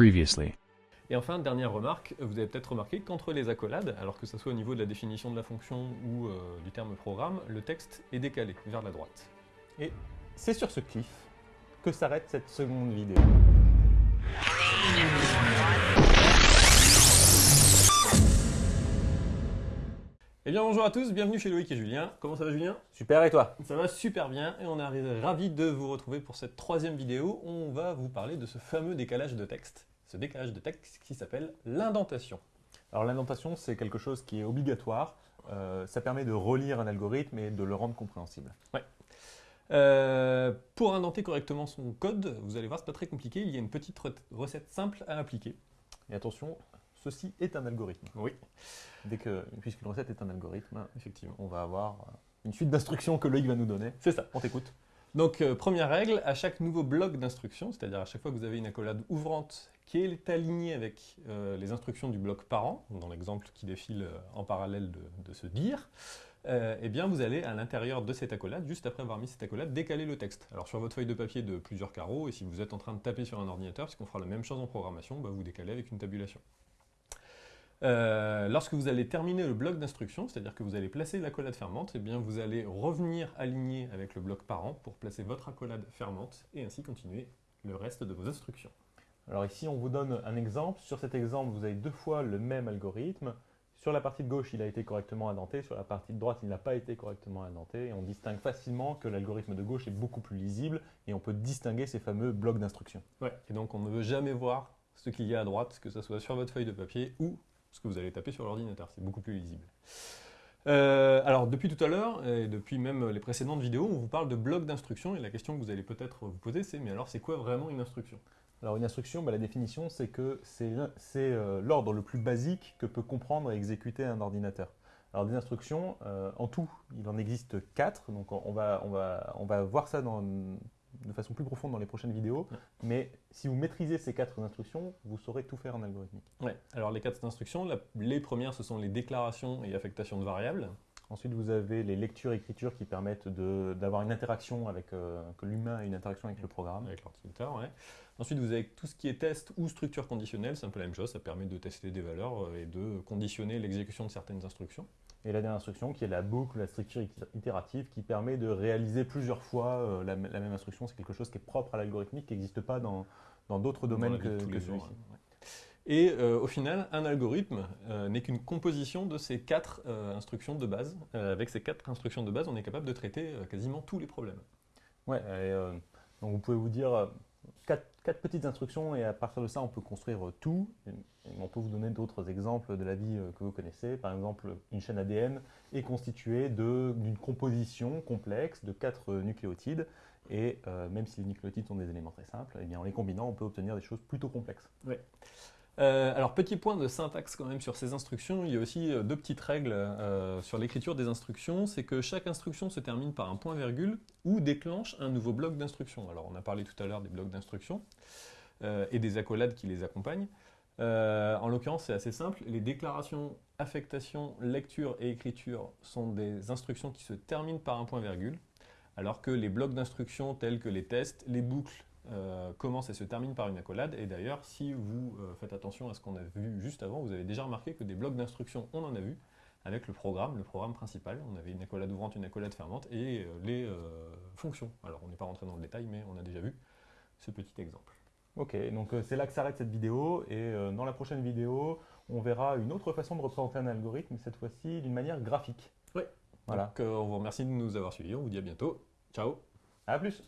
Previously. Et enfin, dernière remarque, vous avez peut-être remarqué qu'entre les accolades, alors que ce soit au niveau de la définition de la fonction ou euh, du terme programme, le texte est décalé vers la droite. Et c'est sur ce cliff que s'arrête cette seconde vidéo. Eh bien bonjour à tous, bienvenue chez Loïc et Julien. Comment ça va Julien? Super, et toi? Ça va super bien et on est ravis de vous retrouver pour cette troisième vidéo. On va vous parler de ce fameux décalage de texte. Ce décalage de texte qui s'appelle l'indentation. Alors l'indentation, c'est quelque chose qui est obligatoire. Euh, ça permet de relire un algorithme et de le rendre compréhensible. Ouais. Euh, pour indenter correctement son code, vous allez voir, c'est pas très compliqué. Il y a une petite recette simple à appliquer. Et attention, ceci est un algorithme. Oui. Dès que, puisqu'une recette est un algorithme, effectivement, on va avoir une suite d'instructions que Loïc va nous donner. C'est ça. On t'écoute. Donc, euh, première règle, à chaque nouveau bloc d'instructions, c'est-à-dire à chaque fois que vous avez une accolade ouvrante qui est alignée avec euh, les instructions du bloc parent, dans l'exemple qui défile euh, en parallèle de, ce dire, eh bien vous allez à l'intérieur de cette accolade, juste après avoir mis cette accolade, décaler le texte. Alors sur votre feuille de papier de plusieurs carreaux, et si vous êtes en train de taper sur un ordinateur, puisqu'on fera la même chose en programmation, bah, vous décalez avec une tabulation. Euh, lorsque vous allez terminer le bloc d'instruction, c'est-à-dire que vous allez placer l'accolade fermante, eh bien vous allez revenir aligner avec le bloc parent pour placer votre accolade fermante et ainsi continuer le reste de vos instructions. Alors ici, on vous donne un exemple. Sur cet exemple, vous avez deux fois le même algorithme. Sur la partie de gauche, il a été correctement indenté. Sur la partie de droite, il n'a pas été correctement indenté. Et on distingue facilement que l'algorithme de gauche est beaucoup plus lisible et on peut distinguer ces fameux blocs d'instruction. Ouais, et donc on ne veut jamais voir ce qu'il y a à droite, que ce soit sur votre feuille de papier ou ce que vous allez taper sur l'ordinateur. C'est beaucoup plus lisible. Euh, alors depuis tout à l'heure, et depuis même les précédentes vidéos, on vous parle de blocs d'instruction, et la question que vous allez peut-être vous poser, c'est mais alors c'est quoi vraiment une instruction? Alors une instruction, bah, la définition, c'est que c'est euh, l'ordre le plus basique que peut comprendre et exécuter un ordinateur. Alors des instructions, euh, en tout, il en existe quatre, donc on va, on va, on va voir ça dans de façon plus profonde dans les prochaines vidéos, mais si vous maîtrisez ces quatre instructions, vous saurez tout faire en algorithmique. Ouais. Alors les quatre instructions, les premières ce sont les déclarations et affectations de variables. Ensuite vous avez les lectures et écritures qui permettent d'avoir une interaction avec, euh, que l'humain ait une interaction avec le programme. Avec l'ordinateur, ouais. Ensuite vous avez tout ce qui est test ou structure conditionnelle, c'est un peu la même chose, ça permet de tester des valeurs euh, et de conditionner l'exécution de certaines instructions. Et la dernière instruction qui est la boucle, la structure itérative, qui permet de réaliser plusieurs fois euh, la, même instruction. C'est quelque chose qui est propre à l'algorithmique, qui n'existe pas dans d'autres domaines que, celui-ci. Et euh, au final, un algorithme euh, n'est qu'une composition de ces quatre instructions de base. avec ces quatre instructions de base, on est capable de traiter quasiment tous les problèmes. Ouais, donc vous pouvez vous dire, quatre, petites instructions et à partir de ça, on peut construire euh, tout. on peut vous donner d'autres exemples de la vie euh, que vous connaissez. Par exemple, une chaîne ADN est constituée d'une composition complexe de quatre euh, nucléotides. Et même si les nucléotides sont des éléments très simples, eh bien, en les combinant, on peut obtenir des choses plutôt complexes. Euh, alors, petit point de syntaxe quand même sur ces instructions, il y a aussi euh, deux petites règles euh, sur l'écriture des instructions, c'est que chaque instruction se termine par un point-virgule ou déclenche un nouveau bloc d'instruction. Alors, on a parlé tout à l'heure des blocs d'instruction et des accolades qui les accompagnent. en l'occurrence, c'est assez simple, les déclarations, affectation, lecture et écriture sont des instructions qui se terminent par un point-virgule, alors que les blocs d'instruction tels que les tests, les boucles euh, commence et se termine par une accolade. Et d'ailleurs, si vous euh, faites attention à ce qu'on a vu juste avant, vous avez déjà remarqué que des blocs d'instructions, on en a vu avec le programme, le programme principal. On avait une accolade ouvrante, une accolade fermante et euh, les fonctions. Alors, on n'est pas rentré dans le détail, mais on a déjà vu ce petit exemple. Ok, donc c'est là que s'arrête cette vidéo, et dans la prochaine vidéo, on verra une autre façon de représenter un algorithme, cette fois-ci d'une manière graphique. Oui. Voilà. Donc, on vous remercie de nous avoir suivis, on vous dit à bientôt. Ciao À plus